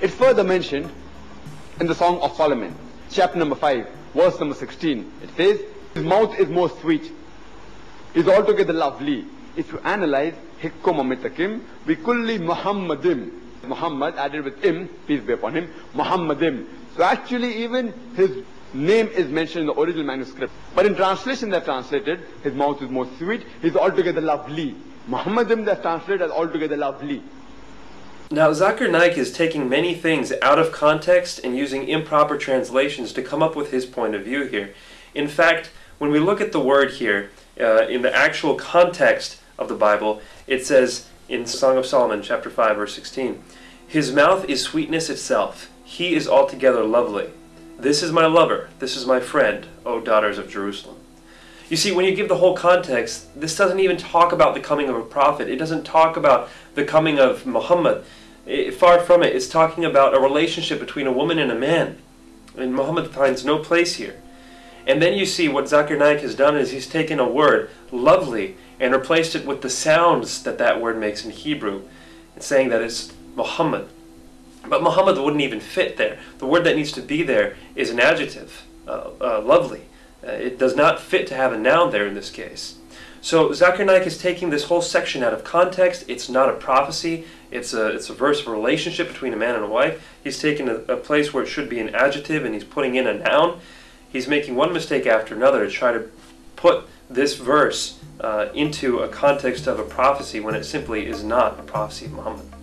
It's further mentioned in the Song of Solomon, chapter number 5, verse number 16. It says, His mouth is most sweet, is altogether lovely. If you analyze Hikkum Amitakim, we kulli Muhammadim. Muhammad added with him, peace be upon him, Muhammadim. So actually even his name is mentioned in the original manuscript. But in translation they've translated, his mouth is most sweet, he's altogether lovely. Muhammadim they've translated as altogether lovely. Now, Zakir is taking many things out of context and using improper translations to come up with his point of view here. In fact, when we look at the word here, uh, in the actual context of the Bible, it says in Song of Solomon, chapter 5, verse 16, His mouth is sweetness itself. He is altogether lovely. This is my lover. This is my friend, O daughters of Jerusalem. You see, when you give the whole context, this doesn't even talk about the coming of a prophet. It doesn't talk about the coming of Muhammad. It, far from it. It's talking about a relationship between a woman and a man. And Muhammad finds no place here. And then you see what Zakir Naik has done is he's taken a word, lovely, and replaced it with the sounds that that word makes in Hebrew, and saying that it's Muhammad. But Muhammad wouldn't even fit there. The word that needs to be there is an adjective, uh, uh, lovely. Uh, it does not fit to have a noun there in this case. So Zakir is taking this whole section out of context. It's not a prophecy. It's a, it's a verse of a relationship between a man and a wife. He's taken a, a place where it should be an adjective and he's putting in a noun. He's making one mistake after another to try to put this verse uh, into a context of a prophecy when it simply is not a prophecy of Muhammad.